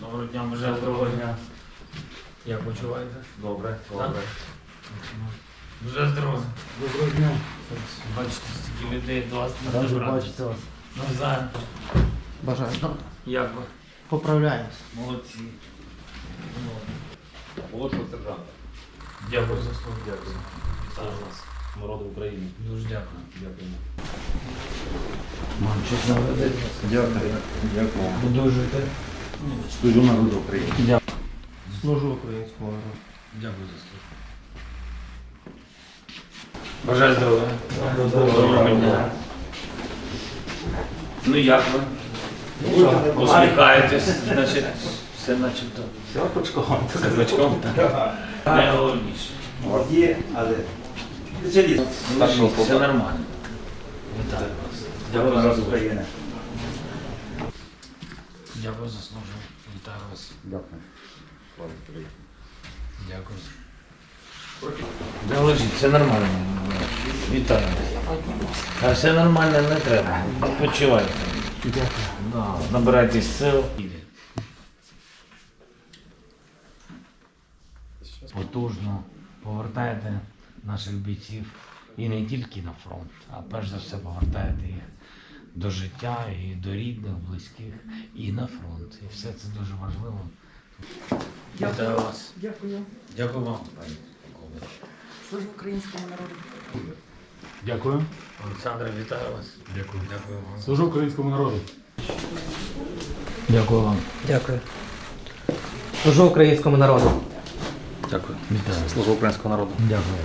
Доброго дня, вже доброго дня. Як почуваєте? Добре, добре. Вже здорово. Доброго дня. Бачите, стільки людей до вас не Раді бачити вас. Навзаєм. Бажаю. Як ви? Поправляємось. Молодці. Молодшого сержанта. Дякую за слово. Дякую. Вас. Народу України. Дуже дякую. Дякуємо. Наведете? Дякую. Дякую. Подовжуйте. Служу народу України. Дякую. Служу українському народу. Дякую за слово. Бажаю здоров'я. Доброго дня. Ну як ви? Усміхаєтесь, значить, все начебто. Все почком. Все бачком, так? Найголовніше. Є, але спеціаліст. Ну, Все нормально. Вітаю вас. Дякую за службу. України. Дякую за службу. Вітаю вас. Дякую. Дякую. Да лежіть, все нормально. Вітаю. А все нормально не треба. Відпочивайте. Да, набирайтесь сил. Потужно повертаєте наших бійців і не тільки на фронт, а перш за все повертаєте їх до життя і до рідних, близьких, і на фронт. І все це дуже важливо. Вітаю вас. Дякую. Дякую вам, пані полковник. Служу українському народу. Дякую. Олександре, вітаю вас. Дякую. Дякую вам. Служу українському народу. Дякую вам. Дякую. Служу українському народу. Дякую. Вітаю. Служу українського народу. Дякую.